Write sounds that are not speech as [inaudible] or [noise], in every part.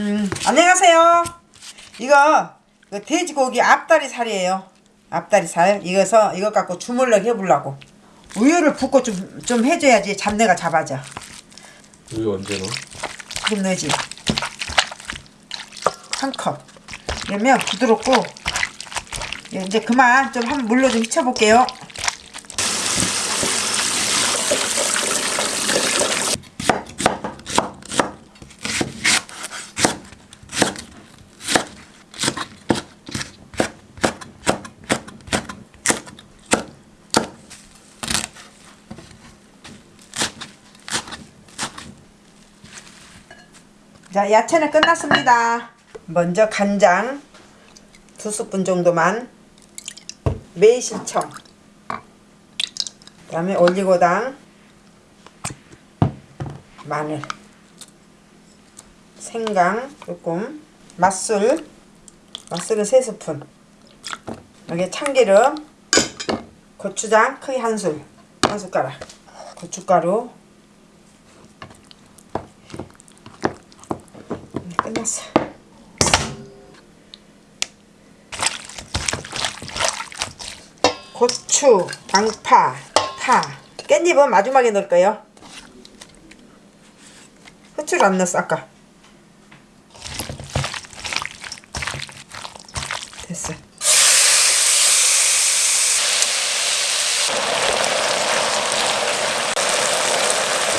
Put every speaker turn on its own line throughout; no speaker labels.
음, 안녕하세요. 이거, 이거 돼지고기 앞다리 살이에요. 앞다리 살. 이거서 이거 갖고 주물럭 해보려고. 우유를 붓고 좀, 좀 해줘야지 잡내가 잡아져.
우유 언제 넣어?
지금 넣지. 한 컵. 그러면 부드럽고 예, 이제 그만 좀 한번 물로 좀 휘쳐볼게요. 자, 야채는 끝났습니다. 먼저 간장 두 스푼 정도만 매실청 그 다음에 올리고당 마늘 생강 조금 맛술 맛술은 세 스푼 여기 참기름 고추장 크게 한술 한 숟가락 고춧가루 끝났어. 고추, 양파, 파, 깻잎은 마지막에 넣을 거예요. 후추를 안 넣었어 아까. 됐어.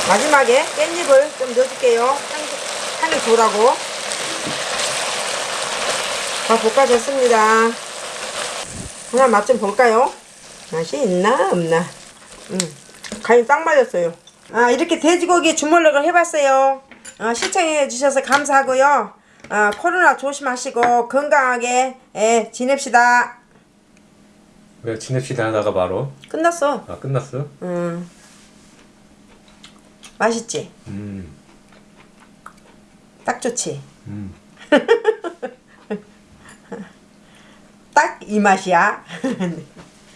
마지막에 깻잎을 좀 넣어줄게요. 향이, 돌라고. 다 볶아졌습니다. 하나 맛 좀 볼까요? 맛이 있나 없나? 음, 간이 딱 맞았어요. 아 이렇게 돼지고기 주물럭을 해봤어요. 아, 시청해 주셔서 감사하고요. 아, 코로나 조심하시고 건강하게 예, 지냅시다.
왜 지냅시다 하다가 바로
끝났어.
아 끝났어?
음, 맛있지?
음,
딱 좋지?
음. [laughs]
딱 이 맛이야. [laughs]